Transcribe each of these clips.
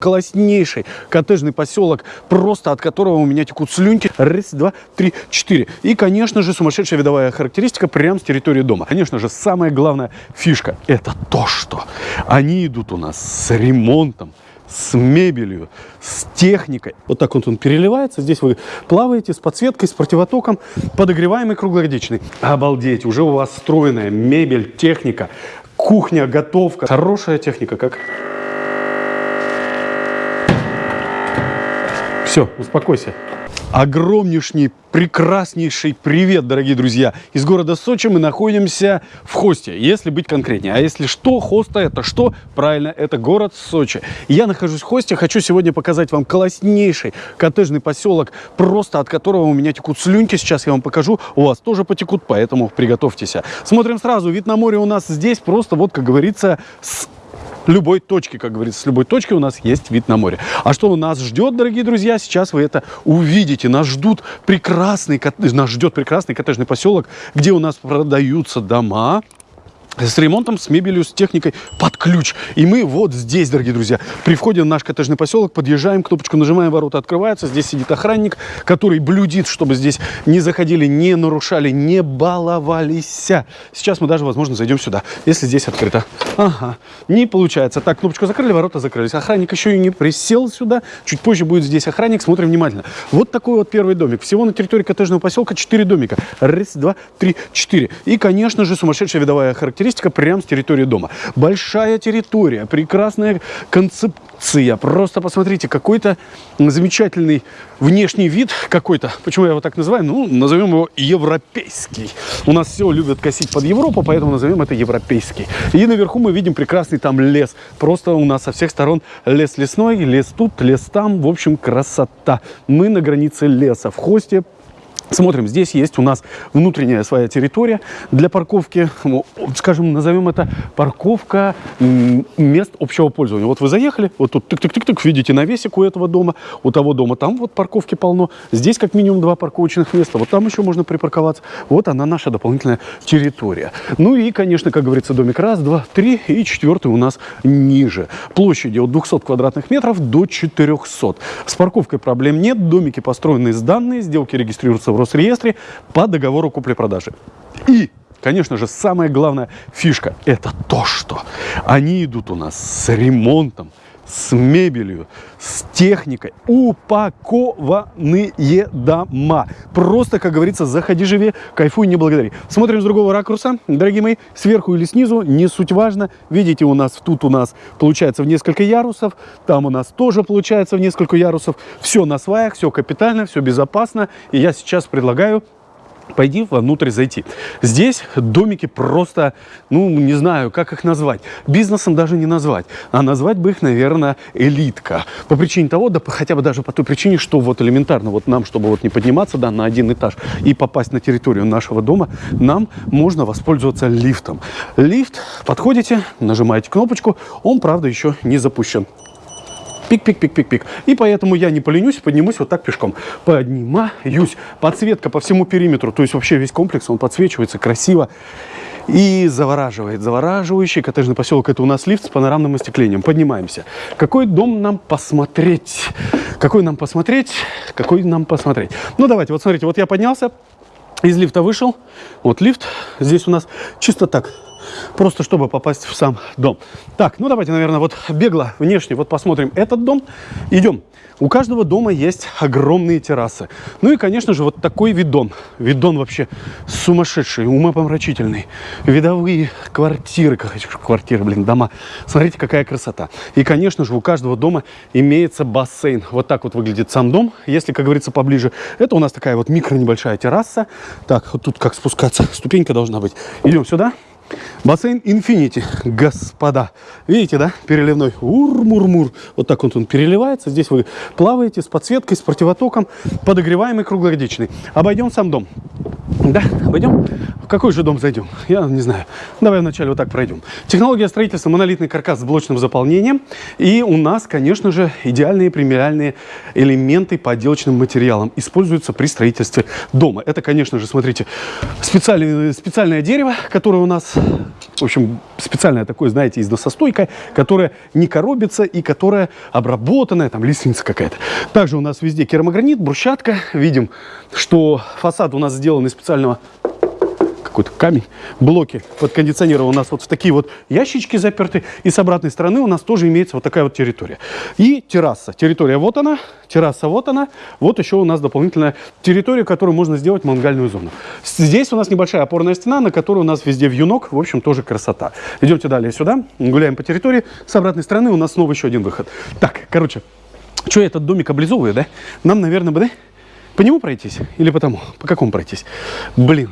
класснейший коттеджный поселок, просто от которого у меня текут слюнки. Раз, два, три, четыре. И, конечно же, сумасшедшая видовая характеристика прямо с территории дома. Конечно же, самая главная фишка – это то, что они идут у нас с ремонтом, с мебелью, с техникой. Вот так вот он переливается. Здесь вы плаваете с подсветкой, с противотоком, подогреваемый круглогодичный. Обалдеть, уже у вас встроенная мебель, техника, кухня, готовка. Хорошая техника, как... Все, успокойся. Огромнейший, прекраснейший привет, дорогие друзья. Из города Сочи мы находимся в Хосте, если быть конкретнее. А если что, Хоста это что? Правильно, это город Сочи. Я нахожусь в Хосте, хочу сегодня показать вам класснейший коттеджный поселок, просто от которого у меня текут слюнки. Сейчас я вам покажу, у вас тоже потекут, поэтому приготовьтесь. Смотрим сразу, вид на море у нас здесь просто, вот как говорится, с любой точки, как говорится, с любой точки у нас есть вид на море. А что нас ждет, дорогие друзья, сейчас вы это увидите. Нас ждут прекрасный, нас ждет прекрасный коттеджный поселок, где у нас продаются дома, с ремонтом, с мебелью, с техникой под ключ. И мы вот здесь, дорогие друзья, при входе в наш коттеджный поселок подъезжаем, кнопочку нажимаем, ворота открываются. Здесь сидит охранник, который блюдит, чтобы здесь не заходили, не нарушали, не баловались. Сейчас мы даже, возможно, зайдем сюда, если здесь открыто. Ага, не получается. Так, кнопочку закрыли, ворота закрылись. Охранник еще и не присел сюда. Чуть позже будет здесь охранник. Смотрим внимательно. Вот такой вот первый домик. Всего на территории коттеджного поселка 4 домика. Раз, два, три, четыре. И, конечно же, сумасшедшая видовая характеристика характеристика прямо с территории дома. Большая территория, прекрасная концепция. Просто посмотрите, какой-то замечательный внешний вид какой-то. Почему я его так называю? Ну, назовем его европейский. У нас все любят косить под Европу, поэтому назовем это европейский. И наверху мы видим прекрасный там лес. Просто у нас со всех сторон лес лесной, лес тут, лес там. В общем, красота. Мы на границе леса. В хосте Смотрим, здесь есть у нас внутренняя своя территория для парковки, скажем, назовем это парковка мест общего пользования. Вот вы заехали, вот тут тык-тык-тык-тык, видите навесик у этого дома, у того дома там вот парковки полно, здесь как минимум два парковочных места, вот там еще можно припарковаться. Вот она наша дополнительная территория. Ну и, конечно, как говорится, домик раз, два, три и четвертый у нас ниже. Площади от 200 квадратных метров до 400. С парковкой проблем нет, домики построены сданные, сделки регистрируются в Росреестре по договору купли-продажи. И Конечно же, самая главная фишка – это то, что они идут у нас с ремонтом, с мебелью, с техникой, упакованные дома. Просто, как говорится, заходи, живи, кайфуй, не благодари. Смотрим с другого ракурса, дорогие мои, сверху или снизу, не суть важно. Видите, у нас тут у нас получается в несколько ярусов, там у нас тоже получается в несколько ярусов. Все на сваях, все капитально, все безопасно. И я сейчас предлагаю пойди внутрь зайти. Здесь домики просто, ну, не знаю, как их назвать. Бизнесом даже не назвать, а назвать бы их, наверное, элитка. По причине того, да хотя бы даже по той причине, что вот элементарно, вот нам, чтобы вот не подниматься, да, на один этаж и попасть на территорию нашего дома, нам можно воспользоваться лифтом. Лифт, подходите, нажимаете кнопочку, он, правда, еще не запущен. Пик-пик-пик-пик-пик. И поэтому я не поленюсь, поднимусь вот так пешком. Поднимаюсь. Подсветка по всему периметру, то есть вообще весь комплекс, он подсвечивается красиво и завораживает. Завораживающий коттеджный поселок. Это у нас лифт с панорамным остеклением. Поднимаемся. Какой дом нам посмотреть? Какой нам посмотреть? Какой нам посмотреть? Ну, давайте, вот смотрите, вот я поднялся, из лифта вышел. Вот лифт здесь у нас чисто так просто чтобы попасть в сам дом. Так, ну давайте, наверное, вот бегло внешне вот посмотрим этот дом. Идем. У каждого дома есть огромные террасы. Ну и, конечно же, вот такой видон. Видон вообще сумасшедший, умопомрачительный. Видовые квартиры, квартиры, блин, дома. Смотрите, какая красота. И, конечно же, у каждого дома имеется бассейн. Вот так вот выглядит сам дом, если, как говорится, поближе. Это у нас такая вот микро небольшая терраса. Так, вот тут как спускаться, ступенька должна быть. Идем сюда. Бассейн Infinity, господа. Видите, да? Переливной. Ур-мур-мур. Вот так вот он переливается. Здесь вы плаваете с подсветкой, с противотоком. Подогреваемый круглогодичный. Обойдем сам дом. Да, обойдем? Какой же дом зайдем? Я не знаю. Давай вначале вот так пройдем. Технология строительства монолитный каркас с блочным заполнением. И у нас, конечно же, идеальные премиальные элементы по отделочным материалам используются при строительстве дома. Это, конечно же, смотрите, специальное, специальное дерево, которое у нас, в общем, специальное такое, знаете, износостойкое, которое не коробится и которое обработанное, там лестница какая-то. Также у нас везде керамогранит, брусчатка. Видим, что фасад у нас сделан из специального какой-то камень, блоки под кондиционера у нас вот в такие вот ящички заперты. И с обратной стороны у нас тоже имеется вот такая вот территория. И терраса. Территория вот она, терраса вот она. Вот еще у нас дополнительная территория, которую можно сделать мангальную зону. Здесь у нас небольшая опорная стена, на которой у нас везде вьюнок. В общем, тоже красота. Идемте далее сюда, гуляем по территории. С обратной стороны у нас снова еще один выход. Так, короче, что этот домик облизовываю, да? Нам, наверное, бы, да? По нему пройтись или по тому? По какому пройтись? Блин,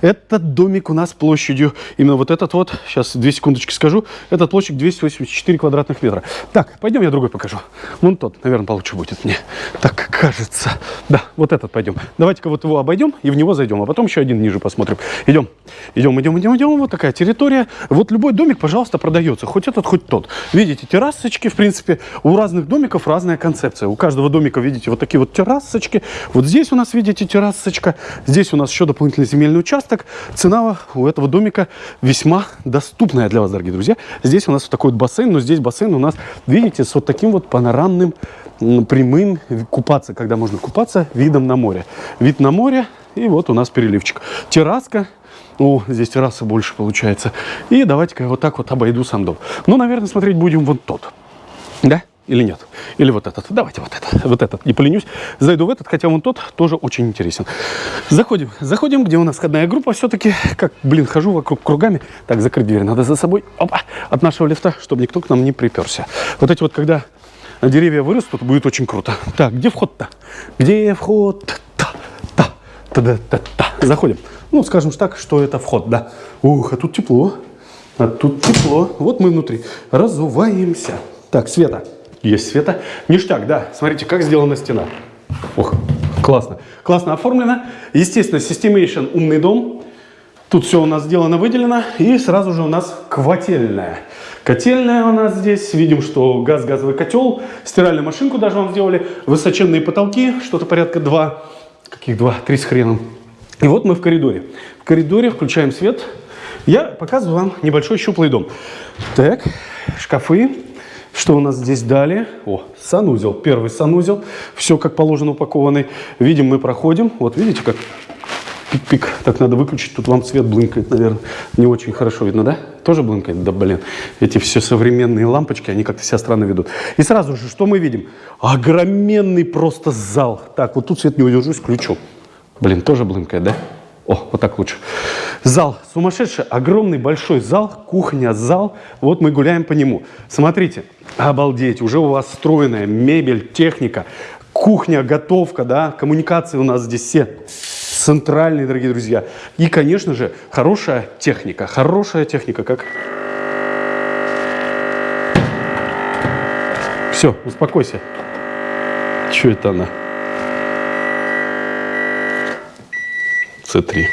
этот домик у нас площадью, именно вот этот вот, сейчас две секундочки скажу, этот площадь 284 квадратных метра. Так, пойдем я другой покажу. Вон тот, наверное, получше будет мне. Так кажется. Да, вот этот пойдем. Давайте-ка вот его обойдем и в него зайдем, а потом еще один ниже посмотрим. Идем, идем, идем, идем, идем. Вот такая территория. Вот любой домик, пожалуйста, продается. Хоть этот, хоть тот. Видите, террасочки, в принципе, у разных домиков разная концепция. У каждого домика, видите, вот такие вот террасочки. Вот здесь у нас, видите, террасочка. Здесь у нас еще дополнительный земельный участок. Цена у этого домика весьма доступная для вас, дорогие друзья. Здесь у нас вот такой вот бассейн, но здесь бассейн у нас, видите, с вот таким вот панорамным прямым купаться, когда можно купаться видом на море. Вид на море, и вот у нас переливчик. Терраска, о, здесь терраса больше получается. И давайте-ка вот так вот обойду сам дом. Ну, наверное, смотреть будем вот тот. Да? Или нет? Или вот этот? Давайте вот этот. Вот этот. Не поленюсь. Зайду в этот, хотя вон тот тоже очень интересен. Заходим. Заходим, где у нас входная группа все-таки. Как, блин, хожу вокруг кругами. Так, закрыть дверь надо за собой. Опа. От нашего лифта, чтобы никто к нам не приперся. Вот эти вот, когда деревья вырастут, будет очень круто. Так, где вход-то? Где вход? Та, та, та, та, та, та. Заходим. Ну, скажем так, что это вход, да. Ух, а тут тепло. А тут тепло. Вот мы внутри. Разуваемся. Так, Света. Есть света. Ништяк, да. Смотрите, как сделана стена. Ох, классно. Классно оформлено. Естественно, Systemation умный дом. Тут все у нас сделано, выделено. И сразу же у нас котельная. Котельная у нас здесь. Видим, что газ, газовый котел. Стиральную машинку даже вам сделали. Высоченные потолки. Что-то порядка 2. Каких 2? 3 с хреном. И вот мы в коридоре. В коридоре включаем свет. Я показываю вам небольшой щуплый дом. Так, шкафы. Что у нас здесь далее? О, санузел. Первый санузел. Все как положено упакованный. Видим, мы проходим. Вот видите, как пик-пик. Так надо выключить. Тут вам свет блынкает, наверное. Не очень хорошо видно, да? Тоже блынкает? Да, блин. Эти все современные лампочки, они как-то себя странно ведут. И сразу же, что мы видим? Огроменный просто зал. Так, вот тут свет не удержусь, включу. Блин, тоже блынкает, да? О, вот так лучше. Зал сумасшедший, огромный большой зал, кухня, зал. Вот мы гуляем по нему. Смотрите, обалдеть, уже у вас встроенная мебель, техника, кухня, готовка, да, коммуникации у нас здесь все центральные, дорогие друзья. И, конечно же, хорошая техника, хорошая техника, как... Все, успокойся. Что это она? C3.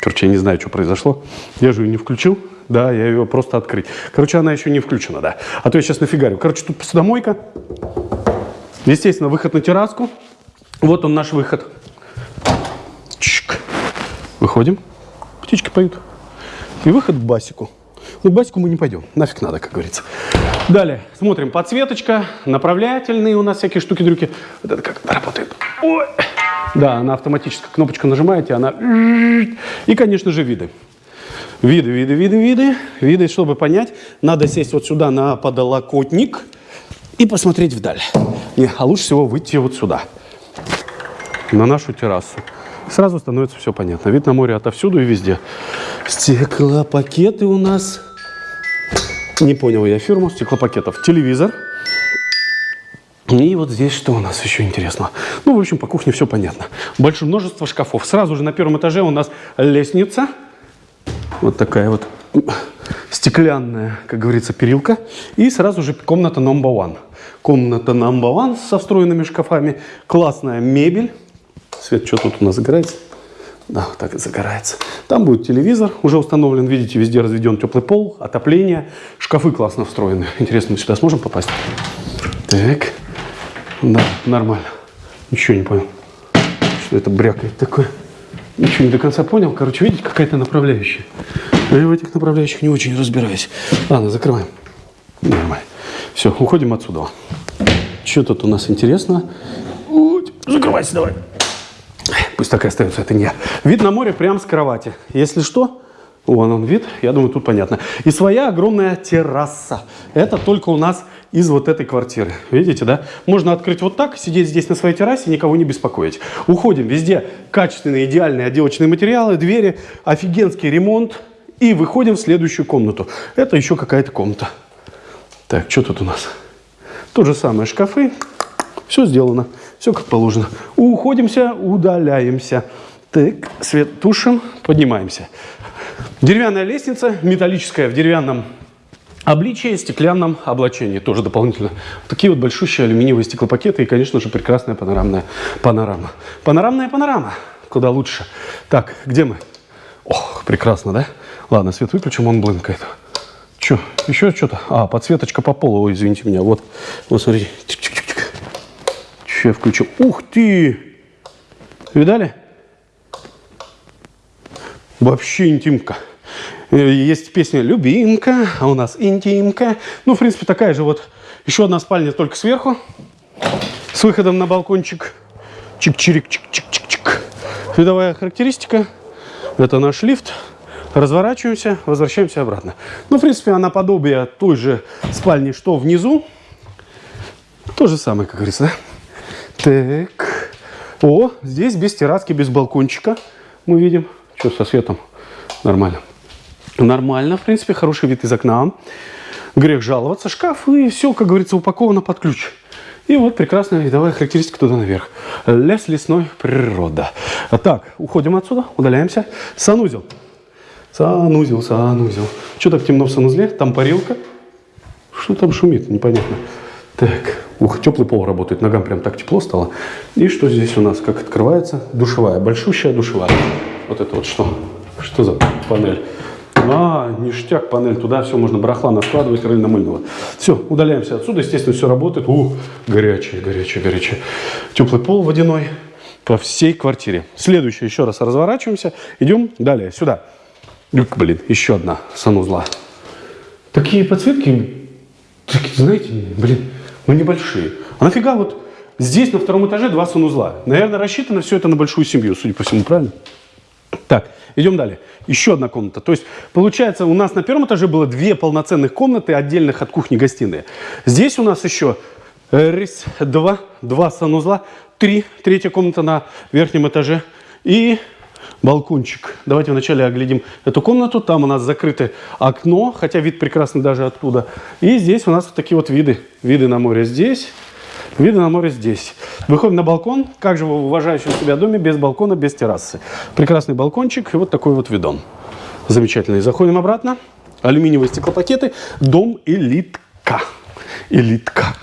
Короче, я не знаю, что произошло. Я же ее не включил. Да, я ее просто открыть. Короче, она еще не включена, да. А то я сейчас нафигарю. Короче, тут посудомойка. Естественно, выход на терраску. Вот он наш выход. Выходим. Птички поют. И выход к басику. Ну, к басику мы не пойдем. Нафиг надо, как говорится. Далее. Смотрим. Подсветочка. Направлятельные у нас всякие штуки-дрюки. Вот это как работает. Ой. Да, она автоматически кнопочку нажимаете, она... И, конечно же, виды. Виды, виды, виды, виды. Виды, чтобы понять, надо сесть вот сюда на подолокотник и посмотреть вдаль. Не, а лучше всего выйти вот сюда, на нашу террасу. Сразу становится все понятно. Вид на море отовсюду и везде. Стеклопакеты у нас. Не понял я фирму стеклопакетов. Телевизор. И вот здесь что у нас еще интересно? Ну, в общем, по кухне все понятно. Большое множество шкафов. Сразу же на первом этаже у нас лестница. Вот такая вот стеклянная, как говорится, перилка. И сразу же комната number one. Комната number one со встроенными шкафами. Классная мебель. Свет, что тут у нас играет? Да, вот так и загорается. Там будет телевизор, уже установлен, видите, везде разведен теплый пол, отопление. Шкафы классно встроены. Интересно, мы сюда сможем попасть? Так, да, нормально. Ничего не понял. Что это брякает такое? Ничего не до конца понял. Короче, видите, какая-то направляющая. Я в этих направляющих не очень разбираюсь. Ладно, закрываем. Нормально. Все, уходим отсюда. Что тут у нас интересно? Закрывайся давай. Пусть так и остается, это не я. Вид на море прямо с кровати. Если что, вон он вид, я думаю, тут понятно. И своя огромная терраса. Это только у нас из вот этой квартиры. Видите, да? Можно открыть вот так, сидеть здесь на своей террасе, никого не беспокоить. Уходим, везде качественные, идеальные отделочные материалы, двери, офигенский ремонт. И выходим в следующую комнату. Это еще какая-то комната. Так, что тут у нас? То же самое, шкафы. Все сделано. Все как положено. Уходимся, удаляемся. Так, свет тушим, поднимаемся. Деревянная лестница, металлическая в деревянном обличии, стеклянном облачении. Тоже дополнительно. Такие вот большущие алюминиевые стеклопакеты и, конечно же, прекрасная панорамная панорама. Панорамная панорама. Куда лучше. Так, где мы? Ох, прекрасно, да? Ладно, свет выключим, он блынкает. Че, еще что-то? А, подсветочка по полу, ой, извините меня. Вот, вот смотрите. Я включу. Ух ты! Видали? Вообще интимка. Э, есть песня «Любимка», а у нас «Интимка». Ну, в принципе, такая же вот. Еще одна спальня только сверху. С выходом на балкончик. Чик-чирик, чик-чик-чик-чик. Видовая характеристика. Это наш лифт. Разворачиваемся, возвращаемся обратно. Ну, в принципе, она подобие той же спальни, что внизу. То же самое, как говорится, да? Так. О, здесь без терраски, без балкончика. Мы видим. Что со светом? Нормально. Нормально, в принципе, хороший вид из окна. Грех жаловаться. Шкаф и все, как говорится, упаковано под ключ. И вот прекрасная видовая характеристика туда наверх. Лес лесной, природа. Так, уходим отсюда, удаляемся. Санузел. Санузел, санузел. Что так темно в санузле? Там парилка. Что там шумит? Непонятно. Так, ух, теплый пол работает, ногам прям так тепло стало. И что здесь у нас, как открывается? Душевая, большущая душевая. Вот это вот что? Что за панель? А, ништяк, панель, туда все можно барахла наскладывать, рыльно-мыльного. Все, удаляемся отсюда, естественно, все работает. Ух, горячее, горячее, горячее. Теплый пол водяной по всей квартире. Следующее, еще раз разворачиваемся, идем далее, сюда. Блин, еще одна санузла. Такие подсветки, такие, знаете, блин, ну небольшие. А нафига вот здесь на втором этаже два санузла? Наверное, рассчитано все это на большую семью, судя по всему, правильно? Так, идем далее. Еще одна комната. То есть, получается, у нас на первом этаже было две полноценных комнаты, отдельных от кухни-гостиные. Здесь у нас еще раз, два, два санузла, три, третья комната на верхнем этаже и балкончик. Давайте вначале оглядим эту комнату. Там у нас закрыто окно, хотя вид прекрасный даже оттуда. И здесь у нас вот такие вот виды. Виды на море здесь, виды на море здесь. Выходим на балкон. Как же в уважающем себя доме без балкона, без террасы. Прекрасный балкончик и вот такой вот видон. Замечательный. Заходим обратно. Алюминиевые стеклопакеты. Дом элитка. Элитка.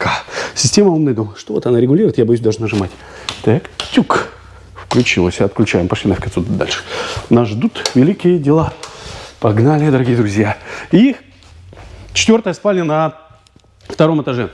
Система умный дом. Что вот она регулирует, я боюсь даже нажимать. Так, тюк включилось. Отключаем. Пошли нафиг отсюда дальше. Нас ждут великие дела. Погнали, дорогие друзья. И четвертая спальня на втором этаже.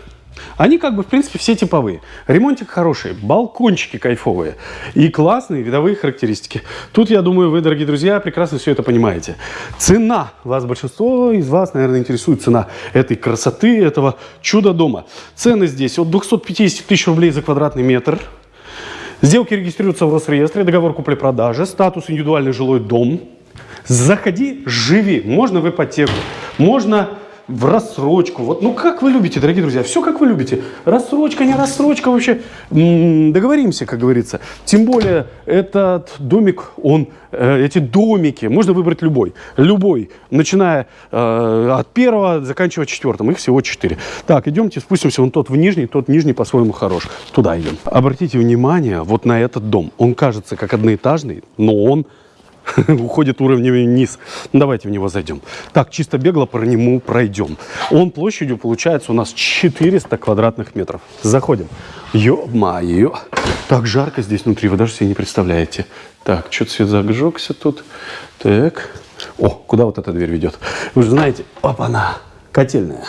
Они как бы, в принципе, все типовые. Ремонтик хороший, балкончики кайфовые и классные видовые характеристики. Тут, я думаю, вы, дорогие друзья, прекрасно все это понимаете. Цена. Вас большинство из вас, наверное, интересует цена этой красоты, этого чуда дома. Цены здесь от 250 тысяч рублей за квадратный метр – Сделки регистрируются в Росреестре, договор купли-продажи, статус индивидуальный жилой дом. Заходи, живи. Можно в ипотеку, можно в рассрочку. Вот, ну как вы любите, дорогие друзья, все как вы любите. Рассрочка, не рассрочка вообще. договоримся, как говорится. Тем более этот домик, он, э, эти домики, можно выбрать любой. Любой, начиная э, от первого, заканчивая четвертым. Их всего четыре. Так, идемте, спустимся вон тот в нижний, тот нижний по-своему хорош. Туда идем. Обратите внимание вот на этот дом. Он кажется как одноэтажный, но он уходит уровнем вниз. Ну, давайте в него зайдем. Так, чисто бегло по нему пройдем. Он площадью получается у нас 400 квадратных метров. Заходим. Ё-моё. Так жарко здесь внутри, вы даже себе не представляете. Так, что-то свет зажегся тут. Так. О, куда вот эта дверь ведет? Вы же знаете, опа-на, котельная.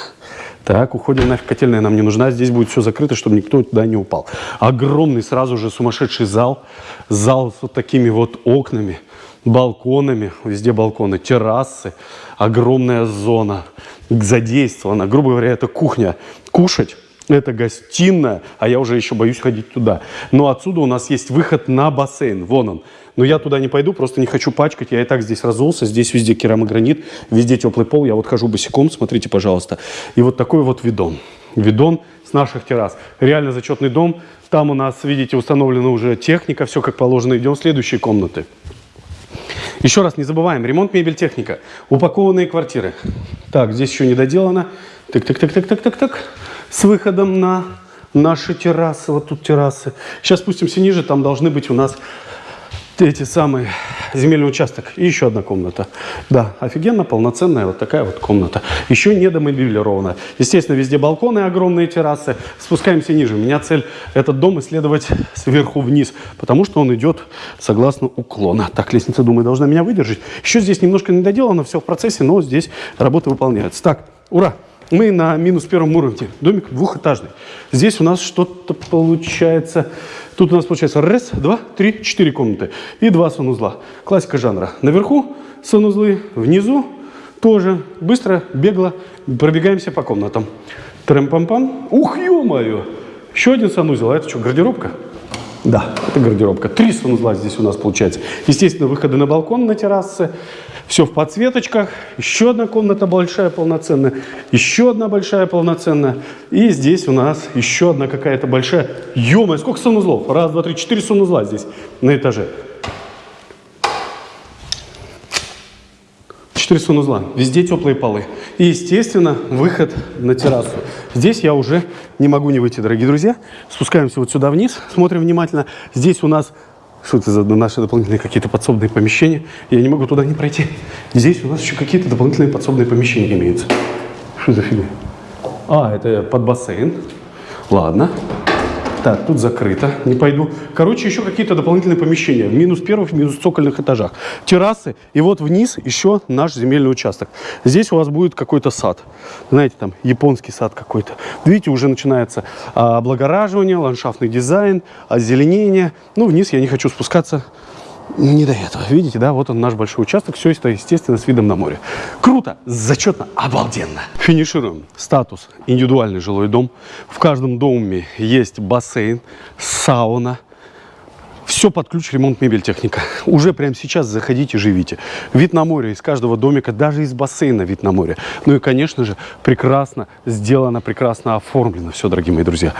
Так, уходим нафиг, котельная нам не нужна. Здесь будет все закрыто, чтобы никто туда не упал. Огромный сразу же сумасшедший зал. Зал с вот такими вот окнами, балконами. Везде балконы, террасы. Огромная зона задействована. Грубо говоря, это кухня. Кушать это гостиная, а я уже еще боюсь ходить туда. Но отсюда у нас есть выход на бассейн. Вон он. Но я туда не пойду, просто не хочу пачкать. Я и так здесь разулся. Здесь везде керамогранит, везде теплый пол. Я вот хожу босиком, смотрите, пожалуйста. И вот такой вот видон. Видон с наших террас. Реально зачетный дом. Там у нас, видите, установлена уже техника, все как положено. Идем в следующие комнаты. Еще раз не забываем, ремонт, мебель, техника. Упакованные квартиры. Так, здесь еще не доделано. Так, так, так, так, так, так, так. С выходом на наши террасы. Вот тут террасы. Сейчас спустимся ниже, там должны быть у нас эти самые земельный участок. И еще одна комната. Да, офигенно, полноценная вот такая вот комната. Еще не домобилирована. Естественно, везде балконы, огромные террасы. Спускаемся ниже. У меня цель этот дом исследовать сверху вниз, потому что он идет согласно уклона. Так, лестница, думаю, должна меня выдержать. Еще здесь немножко не доделано, все в процессе, но здесь работа выполняется. Так, ура! Мы на минус первом уровне. Домик двухэтажный. Здесь у нас что-то получается Тут у нас получается раз, два, три, четыре комнаты и два санузла. Классика жанра. Наверху санузлы, внизу тоже быстро, бегло пробегаемся по комнатам. Трем-пам-пам. Ух, ё-моё! Еще один санузел. А это что, гардеробка? Да, это гардеробка. Три санузла здесь у нас получается. Естественно, выходы на балкон, на террасы. Все в подсветочках. Еще одна комната большая, полноценная. Еще одна большая, полноценная. И здесь у нас еще одна какая-то большая. ё сколько санузлов? Раз, два, три, четыре санузла здесь на этаже. Четыре санузла. Везде теплые полы. И, естественно, выход на террасу. Здесь я уже не могу не выйти, дорогие друзья. Спускаемся вот сюда вниз, смотрим внимательно. Здесь у нас что это за наши дополнительные какие-то подсобные помещения? Я не могу туда не пройти. Здесь у нас еще какие-то дополнительные подсобные помещения имеются. Что за фигня? А, это под бассейн. Ладно. Так, тут закрыто, не пойду. Короче, еще какие-то дополнительные помещения. Минус первых, минус цокольных этажах. Террасы. И вот вниз еще наш земельный участок. Здесь у вас будет какой-то сад. Знаете, там японский сад какой-то. Видите, уже начинается а, облагораживание, ландшафтный дизайн, озеленение. Ну, вниз я не хочу спускаться не до этого. Видите, да, вот он наш большой участок. Все это, естественно, с видом на море. Круто, зачетно, обалденно. Финишируем. Статус. Индивидуальный жилой дом. В каждом доме есть бассейн, сауна. Все под ключ, ремонт, мебель, техника. Уже прямо сейчас заходите, живите. Вид на море из каждого домика, даже из бассейна вид на море. Ну и, конечно же, прекрасно сделано, прекрасно оформлено все, дорогие мои друзья.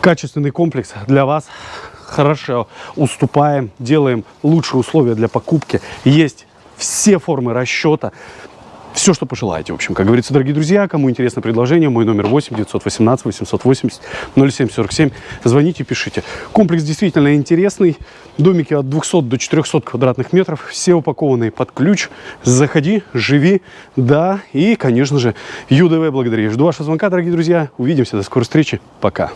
Качественный комплекс для вас хорошо уступаем, делаем лучшие условия для покупки. Есть все формы расчета. Все, что пожелаете, в общем. Как говорится, дорогие друзья, кому интересно предложение, мой номер 8 918 880 0747. Звоните, пишите. Комплекс действительно интересный. Домики от 200 до 400 квадратных метров. Все упакованные под ключ. Заходи, живи. Да, и, конечно же, ЮДВ благодарю. Жду вашего звонка, дорогие друзья. Увидимся. До скорой встречи. Пока.